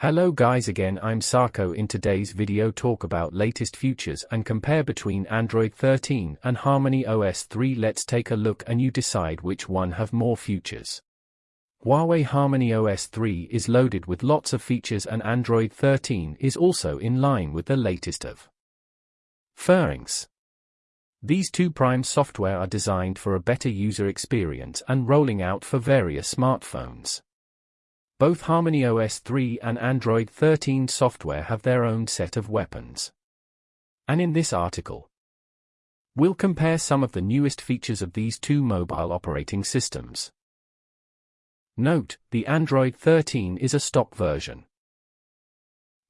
Hello guys again I'm Sarko in today's video talk about latest features and compare between Android 13 and Harmony OS 3 let's take a look and you decide which one have more features. Huawei Harmony OS 3 is loaded with lots of features and Android 13 is also in line with the latest of Pharynx. These two prime software are designed for a better user experience and rolling out for various smartphones. Both Harmony OS 3 and Android 13 software have their own set of weapons. And in this article, we'll compare some of the newest features of these two mobile operating systems. Note, the Android 13 is a stock version.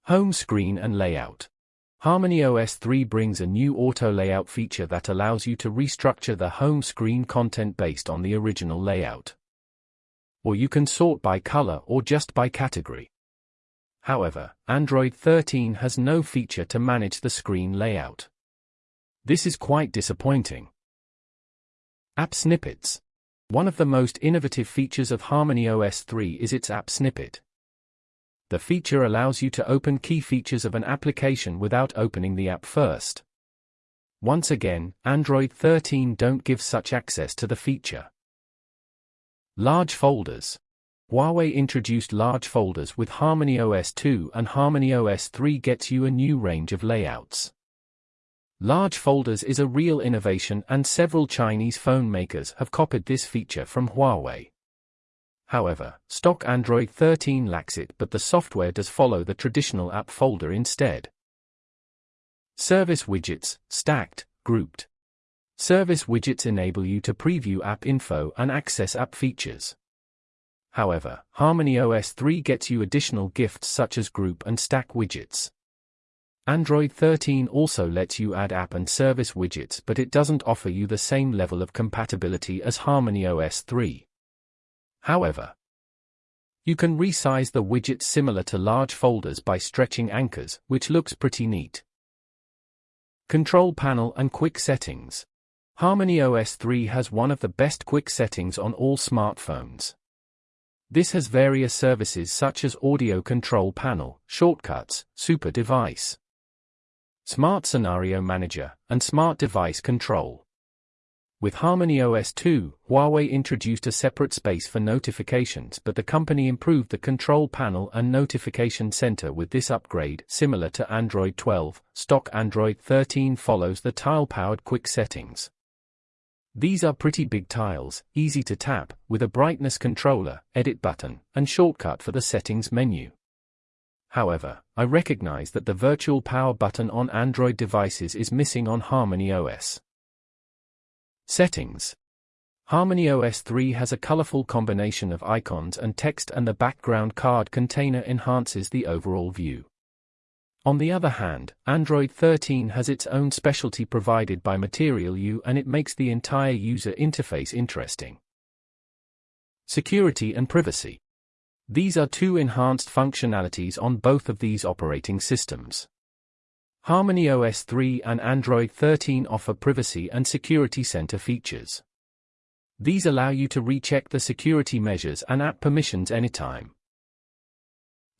Home screen and layout. Harmony OS 3 brings a new auto layout feature that allows you to restructure the home screen content based on the original layout or you can sort by color or just by category. However, Android 13 has no feature to manage the screen layout. This is quite disappointing. App Snippets One of the most innovative features of Harmony OS 3 is its App Snippet. The feature allows you to open key features of an application without opening the app first. Once again, Android 13 don't give such access to the feature. Large folders. Huawei introduced large folders with Harmony OS 2 and Harmony OS 3 gets you a new range of layouts. Large folders is a real innovation and several Chinese phone makers have copied this feature from Huawei. However, stock Android 13 lacks it but the software does follow the traditional app folder instead. Service widgets, stacked, grouped. Service widgets enable you to preview app info and access app features. However, Harmony OS 3 gets you additional gifts such as group and stack widgets. Android 13 also lets you add app and service widgets but it doesn't offer you the same level of compatibility as Harmony OS 3. However, you can resize the widgets similar to large folders by stretching anchors, which looks pretty neat. Control panel and quick settings. Harmony OS 3 has one of the best quick settings on all smartphones. This has various services such as Audio Control Panel, Shortcuts, Super Device, Smart Scenario Manager, and Smart Device Control. With Harmony OS 2, Huawei introduced a separate space for notifications but the company improved the control panel and notification center with this upgrade. Similar to Android 12, stock Android 13 follows the tile-powered quick settings. These are pretty big tiles, easy to tap, with a brightness controller, edit button, and shortcut for the settings menu. However, I recognize that the virtual power button on Android devices is missing on Harmony OS. Settings Harmony OS 3 has a colorful combination of icons and text and the background card container enhances the overall view. On the other hand, Android 13 has its own specialty provided by Material You and it makes the entire user interface interesting. Security and privacy. These are two enhanced functionalities on both of these operating systems. Harmony OS 3 and Android 13 offer privacy and security center features. These allow you to recheck the security measures and app permissions anytime.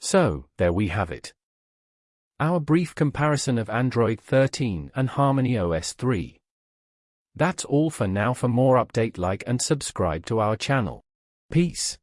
So, there we have it. Our brief comparison of Android 13 and Harmony OS 3. That's all for now for more update like and subscribe to our channel. Peace.